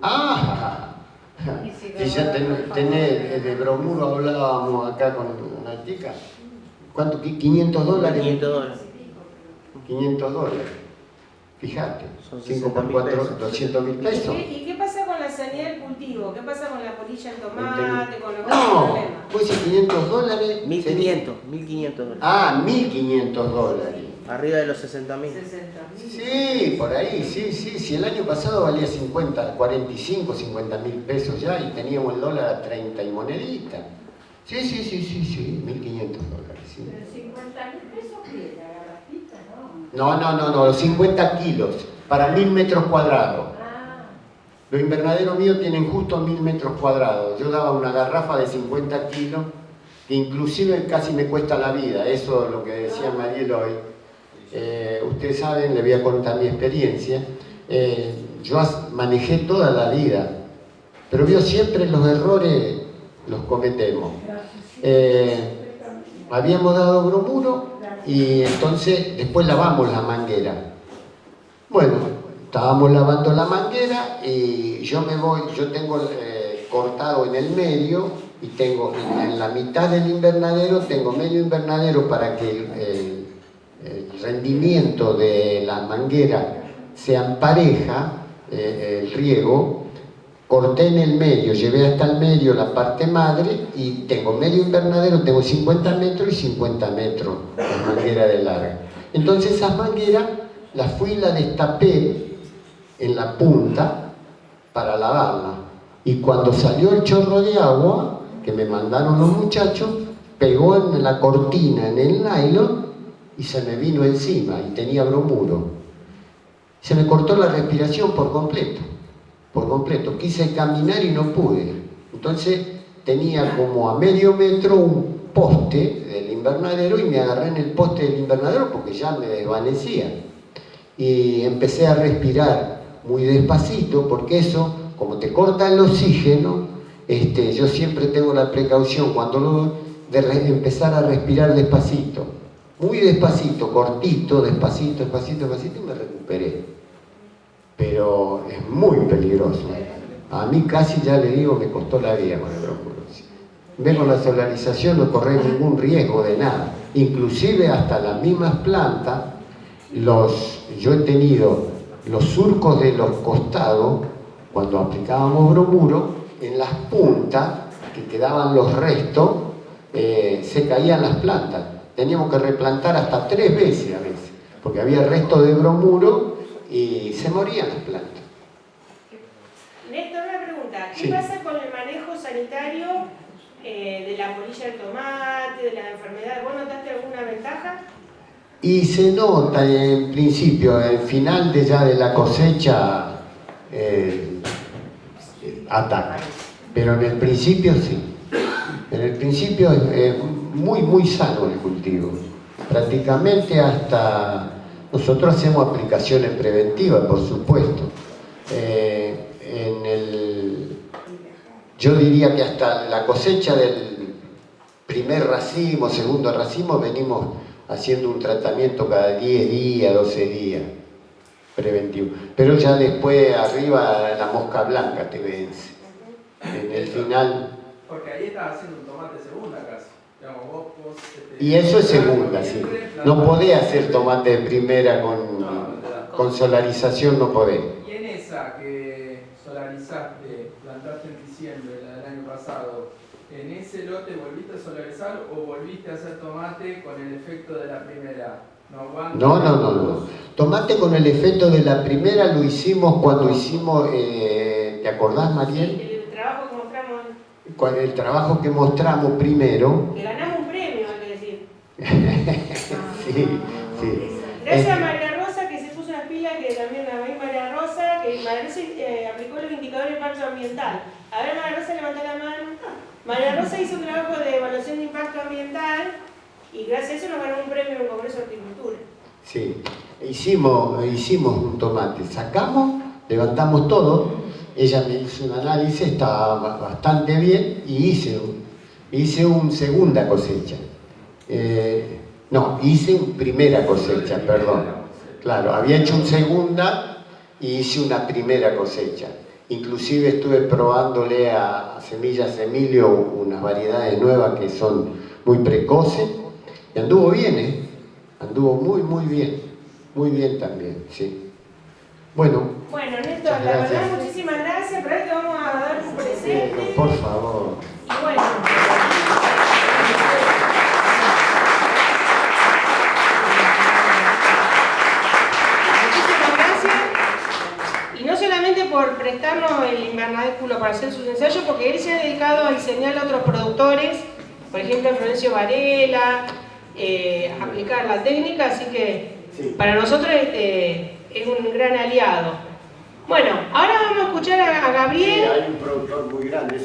Ah, y ya tenés, de bromuro hablábamos acá con una chica. ¿Cuánto? ¿500 dólares? 500 dólares. 500 dólares. Fíjate, 5 por 4, 200 mil pesos. ¿Y qué pasa con la sanidad del cultivo? ¿Qué pasa con la polilla de tomate, con los No, pues si 500 dólares. 1500, 1500 dólares. Ah, 1500 dólares. Arriba de los 60 mil. Sí, por ahí, sí, sí. Si el año pasado valía 50, 45, 50 mil pesos ya y teníamos el dólar a 30 y monedita. Sí, sí, sí, sí, sí, 1500 dólares. Sí. Pero 50 mil pesos qué, la garrafita, ¿no? No, no, no, los 50 kilos para mil metros cuadrados. Ah. Los invernaderos míos tienen justo mil metros cuadrados. Yo daba una garrafa de 50 kilos que inclusive casi me cuesta la vida. Eso es lo que decía Mariel hoy eh, ustedes saben, le voy a contar mi experiencia, eh, yo manejé toda la vida, pero yo siempre los errores los cometemos. Eh, habíamos dado bromuro y entonces después lavamos la manguera. Bueno, estábamos lavando la manguera y yo me voy, yo tengo cortado en el medio y tengo en la mitad del invernadero, tengo medio invernadero para que el rendimiento de la manguera se empareja, eh, el riego, corté en el medio, llevé hasta el medio la parte madre y tengo medio invernadero, tengo 50 metros y 50 metros de manguera de larga. Entonces esas mangueras las fui y las destapé en la punta para lavarla. Y cuando salió el chorro de agua, que me mandaron los muchachos, pegó en la cortina, en el nylon, y se me vino encima y tenía bromuro. Se me cortó la respiración por completo, por completo. Quise caminar y no pude. Entonces tenía como a medio metro un poste del invernadero y me agarré en el poste del invernadero porque ya me desvanecía. Y empecé a respirar muy despacito porque eso, como te corta el oxígeno, este, yo siempre tengo la precaución cuando lo, de empezar a respirar despacito muy despacito, cortito, despacito, despacito, despacito y me recuperé. Pero es muy peligroso. A mí casi ya le digo, me costó la vida con el brócoli. Ve con la solarización no corre ningún riesgo de nada. Inclusive hasta las mismas plantas, los, yo he tenido los surcos de los costados, cuando aplicábamos bromuro, en las puntas que quedaban los restos, eh, se caían las plantas teníamos que replantar hasta tres veces a veces, porque había resto de bromuro y se morían las plantas. Néstor, una pregunta. ¿Qué pasa con el manejo sanitario eh, de la polilla del tomate, de las enfermedades? ¿Vos notaste alguna ventaja? Y se nota en principio, el final de ya de la cosecha eh, ataca, pero en el principio sí. En el principio es muy, muy sano el cultivo. Prácticamente hasta... Nosotros hacemos aplicaciones preventivas, por supuesto. Eh, en el, yo diría que hasta la cosecha del primer racimo, segundo racimo, venimos haciendo un tratamiento cada 10 días, 12 días preventivo. Pero ya después arriba la mosca blanca te vence. En el final... Porque ahí estás haciendo un tomate segunda casi. Este, y eso es segunda, sí. No podés hacer tomate de primera con, con solarización, no podés. ¿Y en esa que solarizaste, plantaste en diciembre, la del año pasado, en ese lote volviste a solarizar o volviste a hacer tomate con el efecto de la primera? No, no, no, no. Tomate con el efecto de la primera lo hicimos cuando hicimos, eh, ¿te acordás, Mariel? con el trabajo que mostramos primero. Que ganamos un premio, hay que decir. sí, sí. Gracias a María Rosa que se puso las pilas, que también la vi María Rosa, eh, aplicó los indicadores de impacto ambiental. A ver, María Rosa, levanta la mano. María Rosa hizo un trabajo de evaluación de impacto ambiental y gracias a eso nos ganó un premio en el Congreso de Agricultura. Sí, hicimos, hicimos un tomate, sacamos, levantamos todo ella me hizo un análisis, estaba bastante bien y hice, hice una segunda cosecha. Eh, no, hice una primera cosecha, perdón. Claro, había hecho una segunda y hice una primera cosecha. Inclusive estuve probándole a Semillas Emilio unas variedades nuevas que son muy precoces. Y anduvo bien, ¿eh? Anduvo muy, muy bien. Muy bien también, sí. Bueno, Bueno, Néstor, la verdad, muchísimas gracias. Pero ahora te vamos a dar un presente. por favor. Y bueno. Muchísimas gracias. Y no solamente por prestarnos el invernáculo para hacer sus ensayos, porque él se ha dedicado a diseñar a otros productores, por ejemplo a Florencio Varela, eh, a aplicar la técnica, así que Sí. para nosotros este, es un gran aliado. Bueno, ahora vamos a escuchar a, a Sí, Gabriel. hay un productor muy grande.